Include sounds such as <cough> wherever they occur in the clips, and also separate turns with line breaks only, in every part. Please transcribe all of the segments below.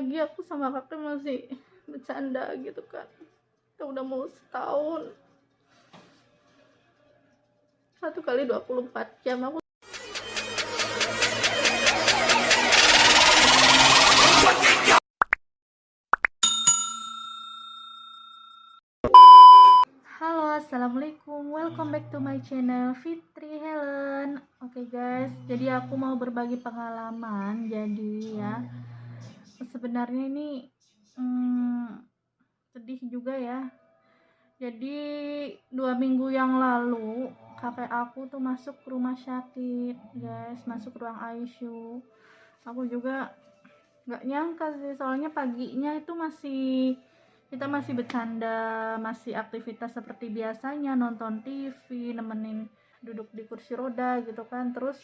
lagi aku sama kakek masih bercanda gitu kan. Kita udah mau setahun. Satu kali 24 jam aku Halo assalamualaikum. Welcome back to my channel Fitri Helen. Oke guys. Jadi aku mau berbagi pengalaman jadi ya sebenarnya ini hmm, sedih juga ya. Jadi dua minggu yang lalu kakek aku tuh masuk ke rumah sakit guys. Masuk ruang ICU aku juga nggak nyangka sih soalnya paginya itu masih kita masih bercanda masih aktivitas seperti biasanya. Nonton TV nemenin duduk di kursi roda gitu kan. Terus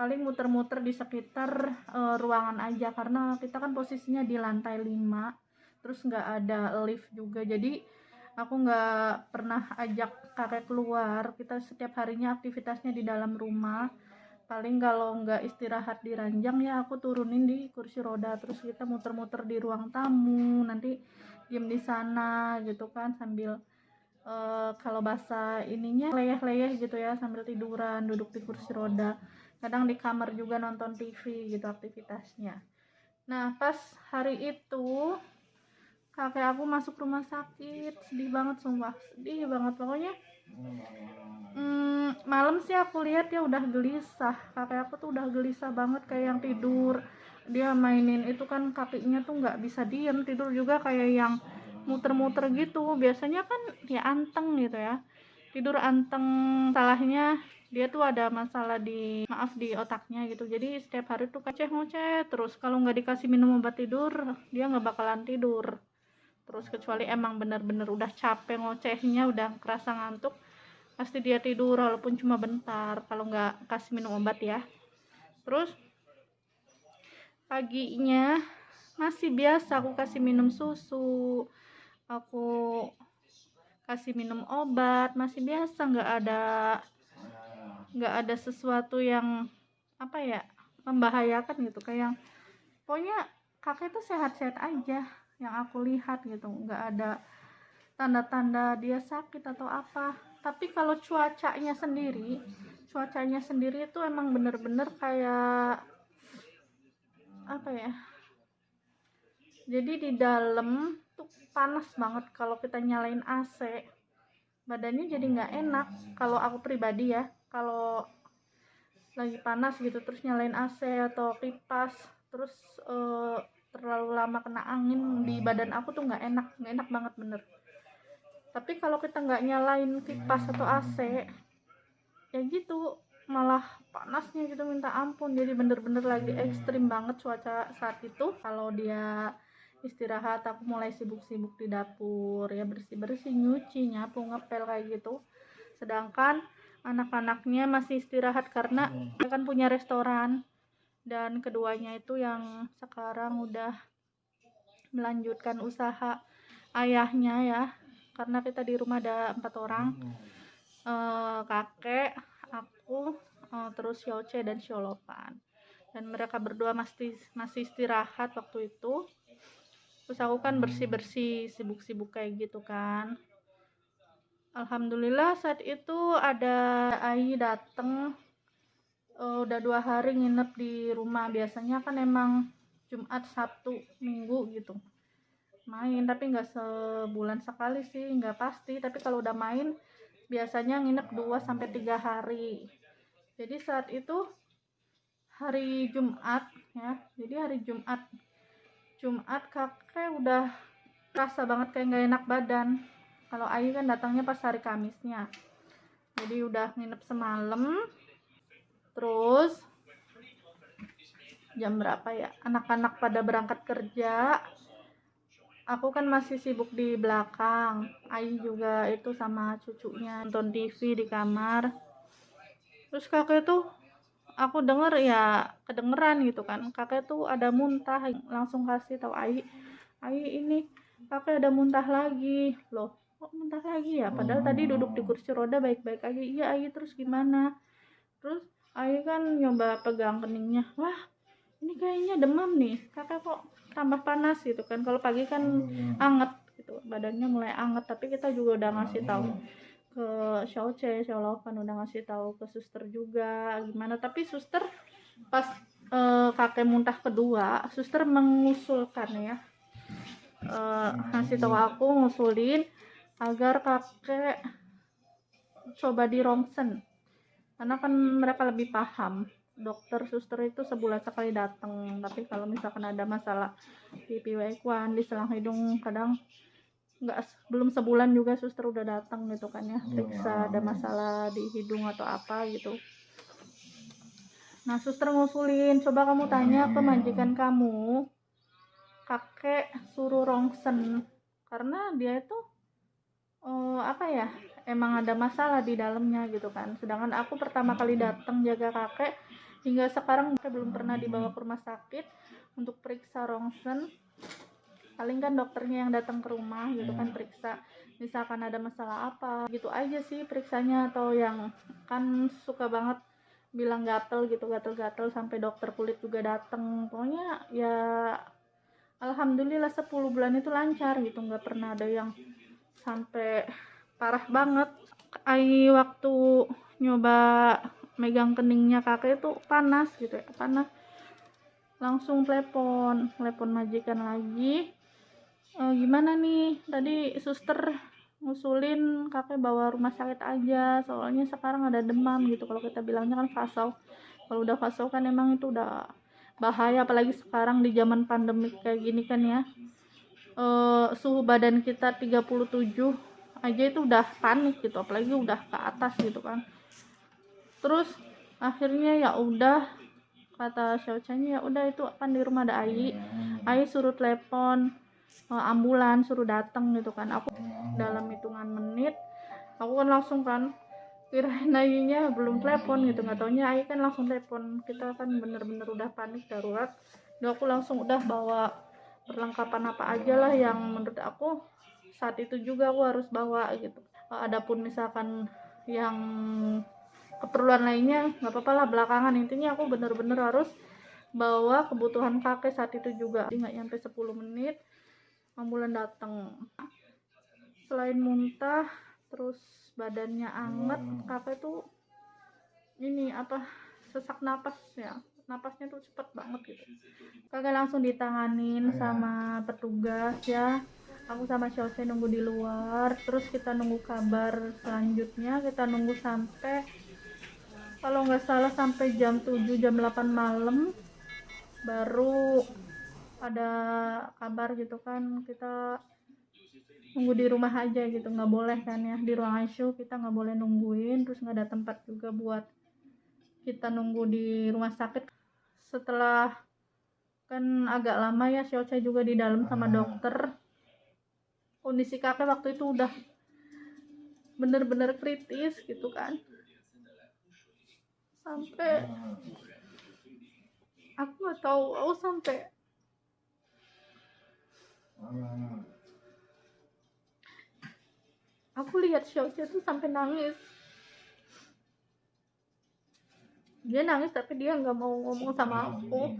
paling muter-muter di sekitar uh, ruangan aja. Karena kita kan posisinya di lantai 5 terus nggak ada lift juga. Jadi aku nggak pernah ajak kakek keluar. Kita setiap harinya aktivitasnya di dalam rumah. Paling kalau nggak istirahat di ranjang ya aku turunin di kursi roda. Terus kita muter-muter di ruang tamu. Nanti diem di sana gitu kan sambil uh, kalau bahasa ininya leyeh-leyeh gitu ya sambil tiduran duduk di kursi roda kadang di kamar juga nonton TV gitu aktivitasnya. Nah pas hari itu kakek aku masuk rumah sakit. Sedih banget sumpah. Sedih banget. Pokoknya hmm, malam sih aku lihat ya udah gelisah. Kakek aku tuh udah gelisah banget kayak yang tidur. Dia mainin itu kan kakinya tuh nggak bisa diem. Tidur juga kayak yang muter-muter gitu. Biasanya kan dia anteng gitu ya. Tidur anteng salahnya dia tuh ada masalah di maaf di otaknya gitu. Jadi setiap hari tuh kaceh ngoceh terus. Kalau nggak dikasih minum obat tidur dia nggak bakalan tidur. Terus kecuali emang bener-bener udah capek ngocehnya udah kerasa ngantuk pasti dia tidur walaupun cuma bentar kalau nggak kasih minum obat ya. Terus paginya masih biasa aku kasih minum susu aku kasih minum obat masih biasa nggak ada nggak ada sesuatu yang apa ya membahayakan gitu. Kayak yang pokoknya kakek itu sehat-sehat aja yang aku lihat gitu. Nggak ada tanda-tanda dia sakit atau apa. Tapi kalau cuacanya sendiri cuacanya sendiri itu emang bener-bener kayak apa ya jadi di dalam tuh panas banget kalau kita nyalain AC badannya jadi nggak enak. Kalau aku pribadi ya kalau lagi panas gitu terus nyalain AC atau kipas terus uh, terlalu lama kena angin di badan aku tuh nggak enak nggak enak banget bener. Tapi kalau kita nggak nyalain kipas atau AC ya gitu malah panasnya gitu minta ampun. Jadi bener-bener lagi ekstrim banget cuaca saat itu. Kalau dia istirahat aku mulai sibuk-sibuk di dapur ya bersih-bersih nyuci nyapu ngepel kayak gitu. Sedangkan anak-anaknya masih istirahat karena dia kan punya restoran. Dan keduanya itu yang sekarang udah melanjutkan usaha ayahnya ya. Karena kita di rumah ada empat orang. E, kakek aku uh, terus Yoce dan Sholopan dan mereka berdua masih masih istirahat waktu itu. Terus aku kan bersih bersih sibuk sibuk kayak gitu kan Alhamdulillah saat itu ada Ai dateng uh, udah dua hari nginep di rumah biasanya kan emang Jumat Sabtu Minggu gitu main tapi nggak sebulan sekali sih nggak pasti tapi kalau udah main biasanya nginep 2 sampai 3 hari. Jadi saat itu hari Jumat ya. Jadi hari Jumat Jumat kakek udah rasa banget kayak nggak enak badan. Kalau Ayu kan datangnya pas hari Kamisnya. Jadi udah nginep semalam. Terus jam berapa ya? Anak-anak pada berangkat kerja aku kan masih sibuk di belakang Ayu juga itu sama cucunya nonton TV di kamar terus kakek tuh aku denger ya kedengeran gitu kan kakek tuh ada muntah langsung kasih tahu Ayu Ayu ini kakek ada muntah lagi loh kok muntah lagi ya? Padahal tadi duduk di kursi roda baik-baik aja. Iya Ayu terus gimana? Terus Ayu kan nyoba pegang keningnya. Wah ini kayaknya demam nih. Kakak kok tambah panas gitu kan? Kalau pagi kan anget gitu. Badannya mulai anget tapi kita juga udah ngasih tahu ke Xiaoce, Xiaolopan udah ngasih tahu ke suster juga gimana. Tapi suster pas eh, kakek muntah kedua suster mengusulkan ya. Eh, ngasih tahu aku ngusulin agar kakek coba di rongsen. Karena kan mereka lebih paham. Dokter suster itu sebulan sekali datang tapi kalau misalkan ada masalah di piwekuan di selang hidung kadang nggak belum sebulan juga suster udah datang gitu kan ya. Periksa ada masalah di hidung atau apa gitu. Nah suster ngusulin coba kamu tanya ke majikan kamu. Kakek suruh rongsen. Karena dia itu oh, apa ya? Emang ada masalah di dalamnya gitu kan. Sedangkan aku pertama kali datang jaga kakek hingga sekarang kakek belum pernah dibawa ke rumah sakit untuk periksa rongsen. Paling kan dokternya yang datang ke rumah gitu kan periksa. Misalkan ada masalah apa gitu aja sih periksanya. Atau yang kan suka banget bilang gatel gitu gatel-gatel sampai dokter kulit juga datang. Pokoknya ya alhamdulillah 10 bulan itu lancar gitu. Nggak pernah ada yang sampai parah banget. Ai waktu nyoba megang keningnya kakek itu panas gitu ya panas. Langsung telepon telepon majikan lagi. E, gimana nih? Tadi suster ngusulin kakek bawa rumah sakit aja soalnya sekarang ada demam gitu. Kalau kita bilangnya kan fasau. Kalau udah fasau kan emang itu udah bahaya apalagi sekarang di zaman pandemik kayak gini kan ya e, suhu badan kita 37 aja itu udah panik gitu apalagi udah ke atas gitu kan. Terus akhirnya ya udah kata Xiaochanya ya udah itu kan di rumah ada Ai. Ai suruh telepon uh, ambulan suruh datang gitu kan. Aku dalam hitungan menit aku kan langsung kan kirain Ainya belum telepon gitu. Nggak taunya Ai kan langsung telepon. Kita kan bener-bener udah panik darurat. Udah aku langsung udah bawa perlengkapan apa aja lah yang menurut aku saat itu juga aku harus bawa gitu. Adapun misalkan yang keperluan lainnya nggak apa-apa lah belakangan. Intinya aku bener-bener harus bawa kebutuhan kakek saat itu juga. Nggak nyampe 10 menit ambulan datang selain muntah terus badannya anget kakek tuh ini apa sesak napas ya napasnya tuh cepet banget gitu. Kakek langsung ditanganin sama petugas ya. Aku sama Chelsea nunggu di luar terus kita nunggu kabar selanjutnya kita nunggu sampai kalau nggak salah sampai jam 7 jam 8 malam baru ada kabar gitu kan kita nunggu di rumah aja gitu nggak boleh kan ya di ruang ICU kita nggak boleh nungguin terus nggak ada tempat juga buat kita nunggu di rumah sakit setelah kan agak lama ya Xiaocha juga di dalam sama dokter. Kondisi kakek waktu itu udah bener-bener kritis gitu kan. Sampai aku gak tahu aku sampai aku lihat Xiaoxia tuh sampai nangis dia nangis tapi dia nggak mau ngomong sama aku.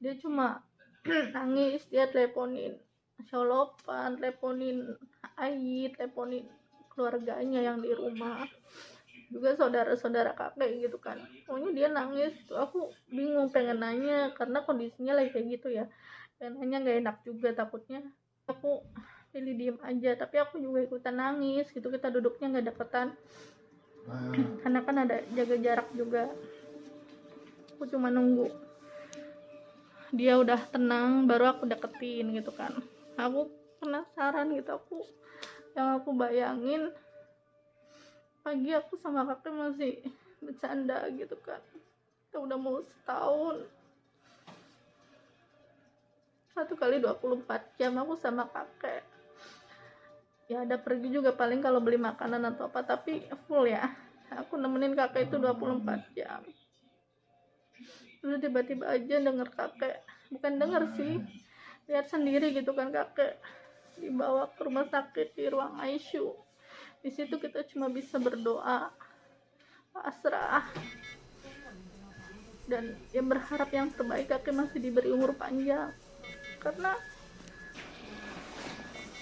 Dia cuma <clears throat> nangis dia teleponin Solopan teleponin Ai teleponin keluarganya yang di rumah. Juga saudara-saudara kakek gitu kan. Pokoknya dia nangis. Tuh aku bingung pengen nanya. Karena kondisinya lagi kayak gitu ya. Dan nanya nggak enak juga takutnya. Aku pilih diem aja. Tapi aku juga ikutan nangis gitu. Kita duduknya nggak deketan karena kan ada jaga jarak juga. Aku cuma nunggu. Dia udah tenang baru aku deketin gitu kan. Aku penasaran gitu aku yang aku bayangin pagi aku sama kakek masih bercanda gitu kan. Kita udah mau setahun. Satu kali 24 jam aku sama kakek ya ada pergi juga paling kalau beli makanan atau apa tapi full ya. Aku nemenin kakek itu 24 jam. Terus tiba-tiba aja denger kakek bukan denger sih lihat sendiri gitu kan kakek dibawa ke rumah sakit di ruang ICU di situ kita cuma bisa berdoa pasrah. Dan ya berharap yang terbaik kakek masih diberi umur panjang. Karena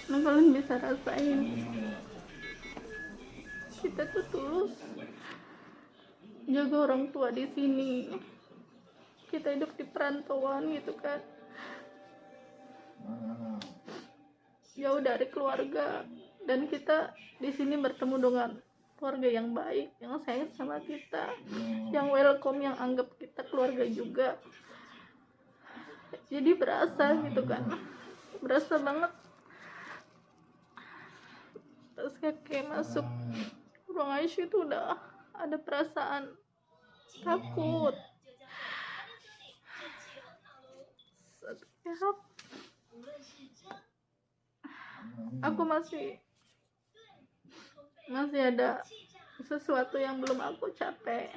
nah kalian bisa rasain. Kita tuh tulus jaga orang tua di sini. Kita hidup di perantauan gitu kan. Jauh dari keluarga. Dan kita di sini bertemu dengan keluarga yang baik yang sayang sama kita yang welcome yang anggap kita keluarga juga. Jadi berasa gitu kan. Berasa banget terus kakek masuk ruang ICU itu udah ada perasaan takut. Setiap aku masih masih ada sesuatu yang belum aku capai.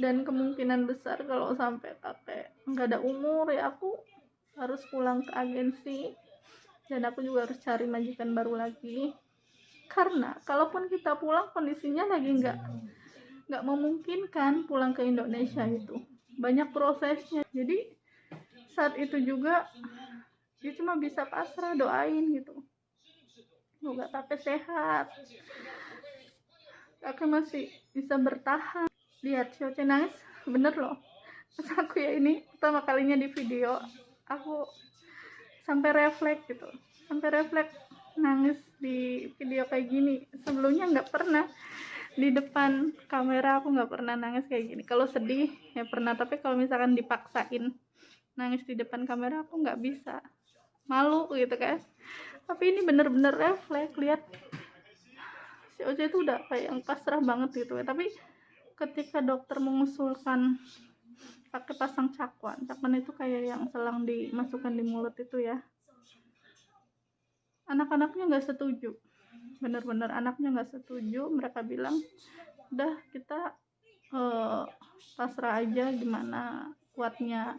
Dan kemungkinan besar kalau sampai kakek nggak ada umur ya aku harus pulang ke agensi dan aku juga harus cari majikan baru lagi. Karena kalaupun kita pulang kondisinya lagi nggak nggak memungkinkan pulang ke Indonesia itu. Banyak prosesnya. Jadi saat itu juga dia cuma bisa pasrah doain gitu. Semoga kakek sehat. Kakek masih bisa bertahan. Lihat Sioce nangis. Bener loh. Pas aku ya ini pertama kalinya di video aku sampai refleks gitu. Sampai refleks nangis di video kayak gini. Sebelumnya nggak pernah. Di depan kamera aku nggak pernah nangis kayak gini. Kalau sedih ya pernah. Tapi kalau misalkan dipaksain nangis di depan kamera aku nggak bisa. Malu gitu kan. Tapi ini bener-bener refleks. Lihat. Si Oce itu udah kayak yang pasrah banget gitu ya. Tapi ketika dokter mengusulkan pakai pasang cakwan. Cakwan itu kayak yang selang dimasukkan di mulut itu ya. Anak-anaknya nggak setuju. Bener-bener anaknya nggak setuju. Mereka bilang udah kita uh, pasrah aja gimana kuatnya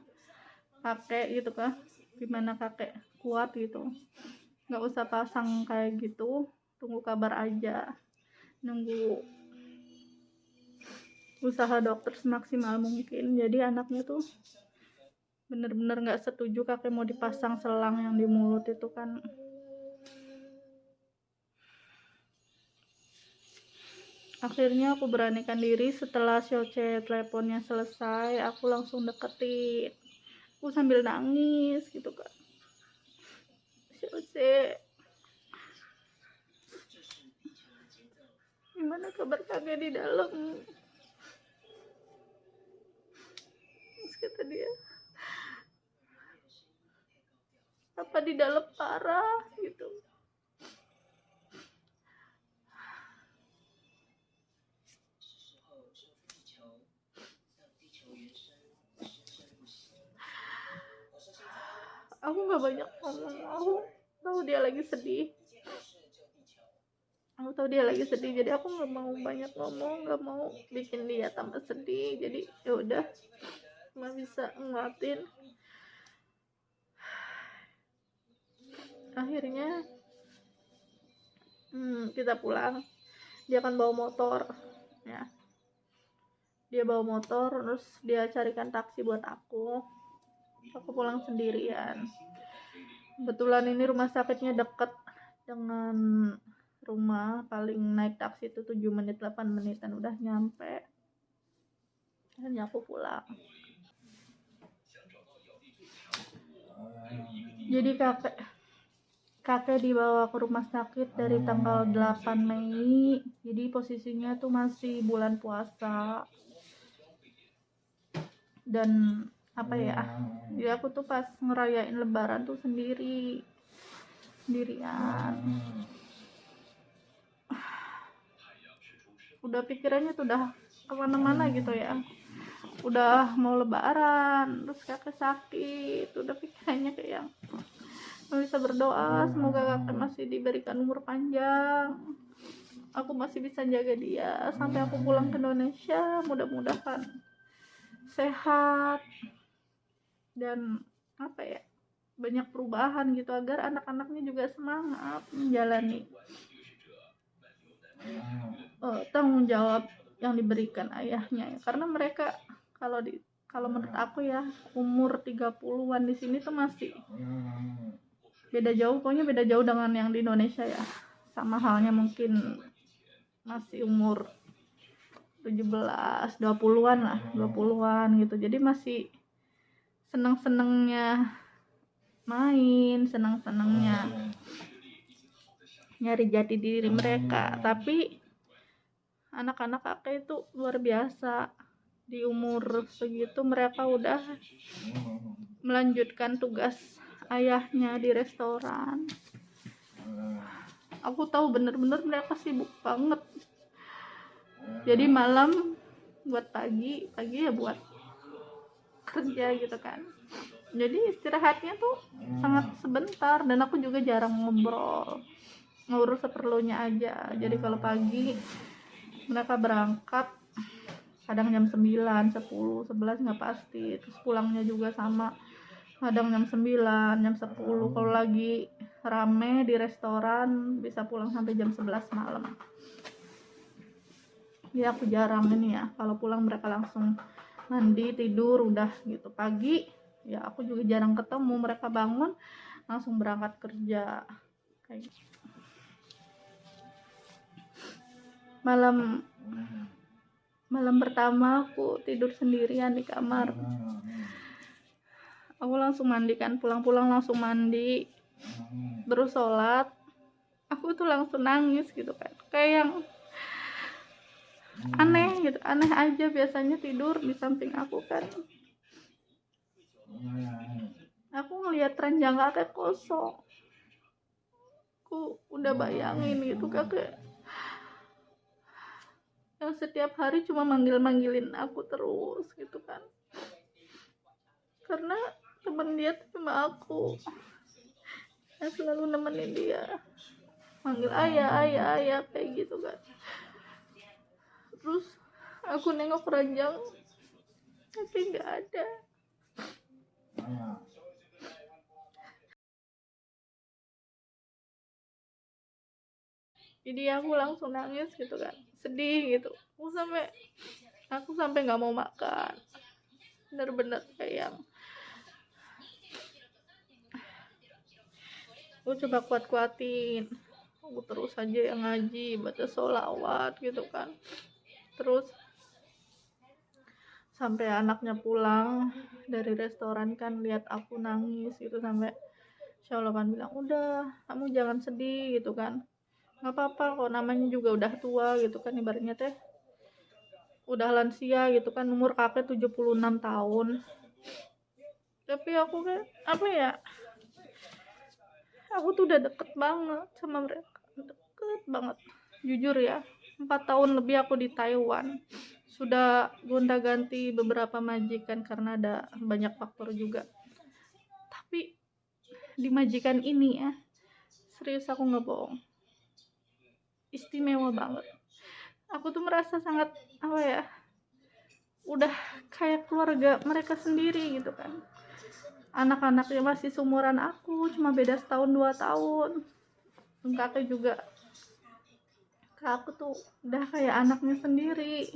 kakek gitu kan gimana kakek kuat gitu. Nggak usah pasang kayak gitu. Tunggu kabar aja. Nunggu usaha dokter semaksimal mungkin. Jadi anaknya tuh bener-bener nggak setuju kakek mau dipasang selang yang di mulut itu kan. Akhirnya aku beranikan diri setelah Sioce teleponnya selesai aku langsung deketin. Aku sambil nangis gitu kan. Sioce gimana kabar kakek di dalam kata dia. Apa di dalam parah gitu. Aku nggak banyak ngomong. Aku tahu dia lagi sedih. Aku tahu dia lagi sedih jadi aku nggak mau banyak ngomong nggak mau bikin dia tambah sedih. Jadi ya udah cuma bisa nguatin akhirnya hmm, kita pulang. Dia akan bawa motor ya. Dia bawa motor terus dia carikan taksi buat aku. Aku pulang sendirian. Kebetulan ini rumah sakitnya deket dengan rumah paling naik taksi itu 7 menit 8 menitan. Udah nyampe. Akhirnya aku pulang jadi kakek kakek dibawa ke rumah sakit dari tanggal 8 Mei. Jadi posisinya tuh masih bulan puasa. Dan apa ya jadi aku tuh pas ngerayain lebaran tuh sendiri. Sendirian. Udah pikirannya tuh udah ke mana-mana gitu ya udah mau lebaran terus kakek sakit udah pikirannya kayak yang bisa berdoa. Semoga kakek masih diberikan umur panjang. Aku masih bisa jaga dia. Sampai aku pulang ke Indonesia mudah-mudahan sehat. Dan apa ya banyak perubahan gitu agar anak-anaknya juga semangat menjalani uh, tanggung jawab yang diberikan ayahnya. Ya. karena mereka kalau di kalau menurut aku ya umur 30-an di sini tuh masih beda jauh. Pokoknya beda jauh dengan yang di Indonesia ya. Sama halnya mungkin masih umur 17 20-an lah 20-an gitu. Jadi masih seneng-senengnya main seneng-senengnya nyari jati diri mereka. Tapi anak-anak kakek itu luar biasa di umur segitu mereka udah melanjutkan tugas ayahnya di restoran. Aku tahu bener-bener mereka sibuk banget. Jadi malam buat pagi pagi ya buat kerja gitu kan. Jadi istirahatnya tuh sangat sebentar dan aku juga jarang ngobrol. Ngurus seperlunya aja. Jadi kalau pagi mereka berangkat kadang jam 9, 10, 11 nggak pasti. Terus pulangnya juga sama. Kadang jam 9, jam 10 kalau lagi rame di restoran bisa pulang sampai jam 11 malam. Ya aku jarang ini ya. Kalau pulang mereka langsung mandi tidur udah gitu. Pagi ya aku juga jarang ketemu. Mereka bangun langsung berangkat kerja. Kayak gitu. malam malam pertama aku tidur sendirian di kamar. Aku langsung mandikan pulang-pulang langsung mandi. Terus sholat. Aku tuh langsung nangis gitu kan. Kayak yang aneh gitu aneh aja biasanya tidur di samping aku kan. Aku ngelihat ranjang kakek kosong. Aku udah bayangin gitu kakek yang setiap hari cuma manggil-manggilin aku terus gitu kan. Karena temen dia cuma aku yang selalu nemenin dia. Manggil ayah ayah ayah kayak gitu kan. Terus aku nengok ranjang tapi nggak ada. Jadi aku langsung nangis gitu kan sedih gitu. Aku sampai aku sampai nggak mau makan. Bener-bener kayak yang aku coba kuat-kuatin. Aku terus aja yang ngaji baca sholawat gitu kan. Terus sampai anaknya pulang dari restoran kan lihat aku nangis gitu sampai Allah kan bilang udah kamu jangan sedih gitu kan nggak apa-apa kok namanya juga udah tua gitu kan ibaratnya teh. Udah lansia gitu kan umur kakek 76 tahun. Tapi aku kan apa ya aku tuh udah deket banget sama mereka deket banget. Jujur ya empat tahun lebih aku di Taiwan. Sudah gonta ganti beberapa majikan karena ada banyak faktor juga. Tapi di majikan ini ya serius aku nggak bohong istimewa banget. Aku tuh merasa sangat apa ya udah kayak keluarga mereka sendiri gitu kan. Anak-anaknya masih seumuran aku cuma beda setahun dua tahun. Kakek juga kak aku tuh udah kayak anaknya sendiri.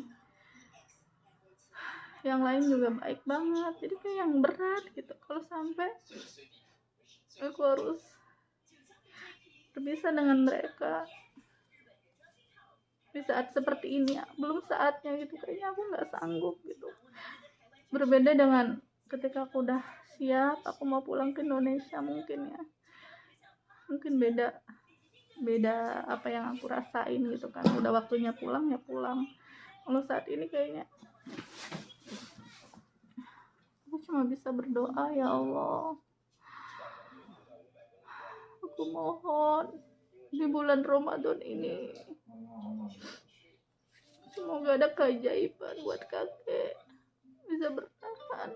Yang lain juga baik banget jadi kayak yang berat gitu. Kalau sampai aku harus berpisah dengan mereka di saat seperti ini belum saatnya gitu. Kayaknya aku nggak sanggup gitu. Berbeda dengan ketika aku udah siap aku mau pulang ke Indonesia mungkin ya. Mungkin beda beda apa yang aku rasain gitu kan. Udah waktunya pulang ya pulang. Kalau saat ini kayaknya aku cuma bisa berdoa ya Allah. Aku mohon di bulan Ramadan ini. Semoga ada keajaiban buat kakek. Bisa bertahan.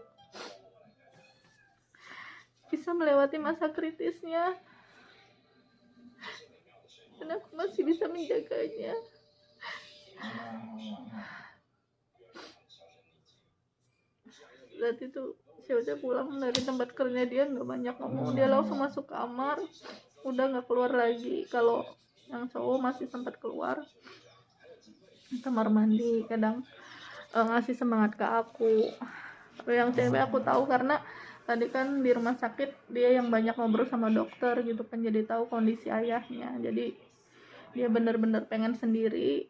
Bisa melewati masa kritisnya. Dan aku masih bisa menjaganya. Saat itu saya udah pulang dari tempat kerja dia nggak banyak ngomong. Dia langsung masuk kamar udah nggak keluar lagi. Kalau yang cowok masih sempat keluar. Kamar mandi kadang uh, ngasih semangat ke aku. Yang cewek aku tahu karena tadi kan di rumah sakit dia yang banyak ngobrol sama dokter gitu kan jadi tahu kondisi ayahnya. Jadi dia bener-bener pengen sendiri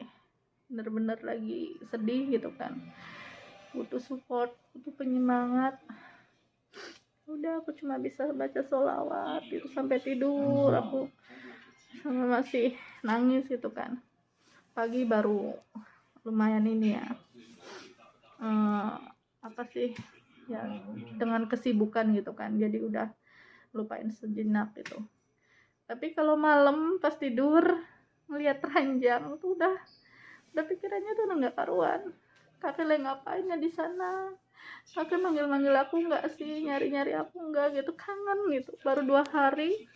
bener-bener lagi sedih gitu kan. Butuh support butuh penyemangat udah aku cuma bisa baca sholawat gitu sampai tidur. Aku sama masih nangis gitu kan. Pagi baru lumayan ini ya. Uh, apa sih ya dengan kesibukan gitu kan. Jadi udah lupain sejenak gitu. Tapi kalau malam pas tidur ngelihat ranjang tuh udah udah pikirannya tuh udah nggak karuan kakek lagi ngapain ya di sana? Kakek manggil-manggil aku nggak sih? Nyari-nyari aku nggak gitu. Kangen gitu. Baru dua hari.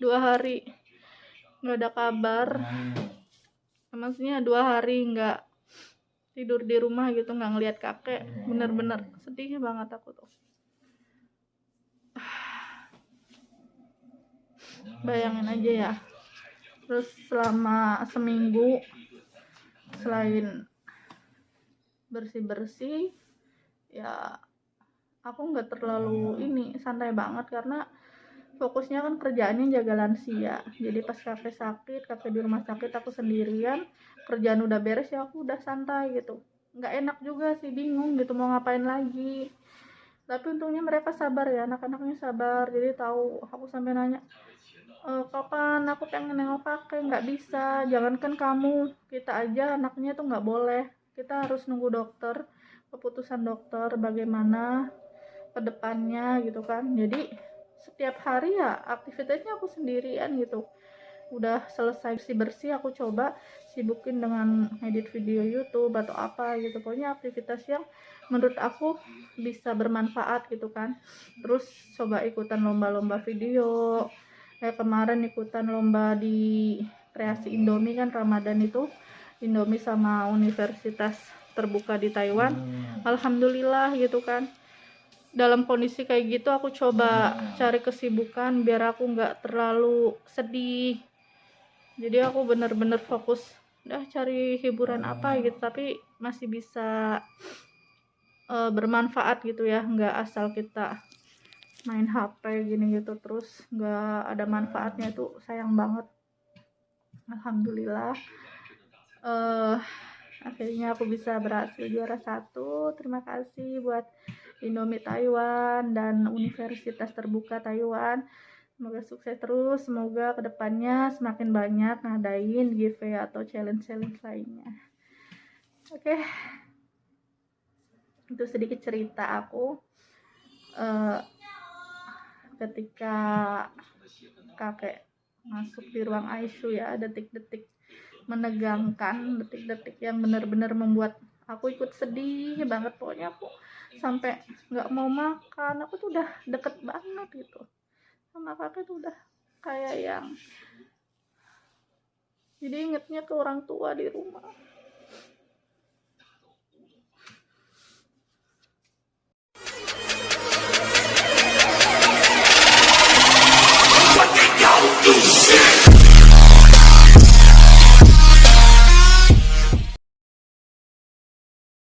Dua hari. Nggak ada kabar. Maksudnya dua hari nggak tidur di rumah gitu nggak ngelihat kakek. Bener-bener sedih banget aku tuh. Bayangin aja ya. Terus selama seminggu selain bersih-bersih ya aku nggak terlalu ini santai banget karena fokusnya kan kerjaannya jaga lansia. Jadi pas kakek sakit kakek di rumah sakit aku sendirian kerjaan udah beres ya aku udah santai gitu. Nggak enak juga sih bingung gitu mau ngapain lagi. Tapi untungnya mereka sabar ya anak-anaknya sabar. Jadi tahu aku sampai nanya e, kapan aku pengen nengok kakek nggak bisa jangankan kamu kita aja anaknya tuh nggak boleh kita harus nunggu dokter keputusan dokter bagaimana ke depannya gitu kan. Jadi setiap hari ya aktivitasnya aku sendirian gitu. Udah selesai bersih bersih aku coba sibukin dengan edit video YouTube atau apa gitu. Pokoknya aktivitas yang menurut aku bisa bermanfaat gitu kan. Terus coba ikutan lomba-lomba video. Kayak kemarin ikutan lomba di kreasi Indomie kan Ramadan itu Indomie sama universitas terbuka di Taiwan. Hmm. Alhamdulillah gitu kan. Dalam kondisi kayak gitu aku coba hmm. cari kesibukan biar aku nggak terlalu sedih. Jadi aku bener-bener fokus udah cari hiburan apa gitu. Tapi masih bisa uh, bermanfaat gitu ya nggak asal kita main HP gini gitu terus nggak ada manfaatnya itu sayang banget. Alhamdulillah uh, akhirnya aku bisa berhasil juara satu. Terima kasih buat Indomie Taiwan dan Universitas Terbuka Taiwan. Semoga sukses terus semoga ke depannya semakin banyak ngadain giveaway atau challenge-challenge lainnya. Oke. Okay. itu sedikit cerita aku. Uh, ketika kakek masuk di ruang ICU ya detik-detik menegangkan detik-detik yang benar-benar membuat aku ikut sedih banget. Pokoknya aku sampai nggak mau makan. Aku tuh udah deket banget gitu. Sama kakek tuh udah kayak yang jadi ingetnya ke orang tua di rumah